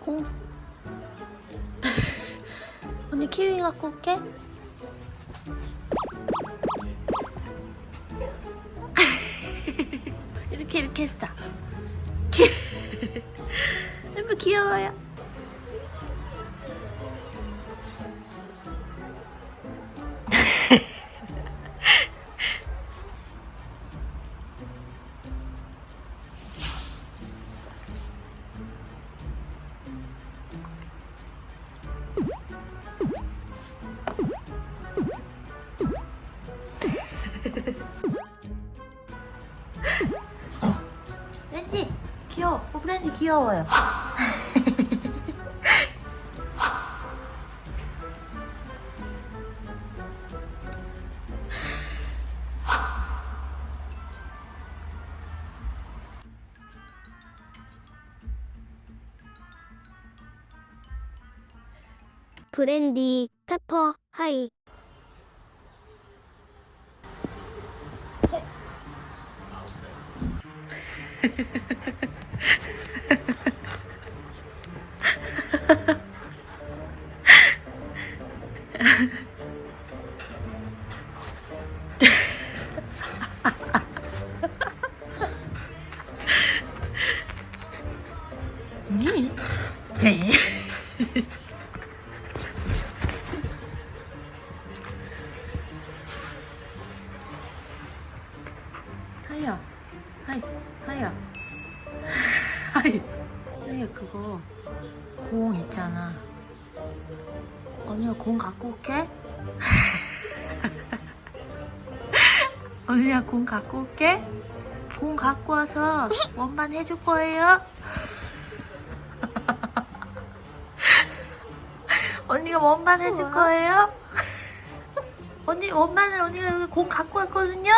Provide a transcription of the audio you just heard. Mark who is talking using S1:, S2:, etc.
S1: 공. 언니 키위 갖고 올게. 이렇게 이렇게 했어. 기... 너무 귀여워요. 렌지 귀여워. 어, 브랜디 귀여워요.
S2: 브랜디, 페퍼, 하이.
S1: 니? 네. 하야, 하이, 하야, 하이. 하야 그거 공 있잖아. 언니가 공 갖고 올게. 언니가 공 갖고 올게. 공 갖고 와서 원반 해줄 거예요. 언니가 원반 해줄. 거예요? 언니 원반을 언니가 여기 공 갖고 왔거든요?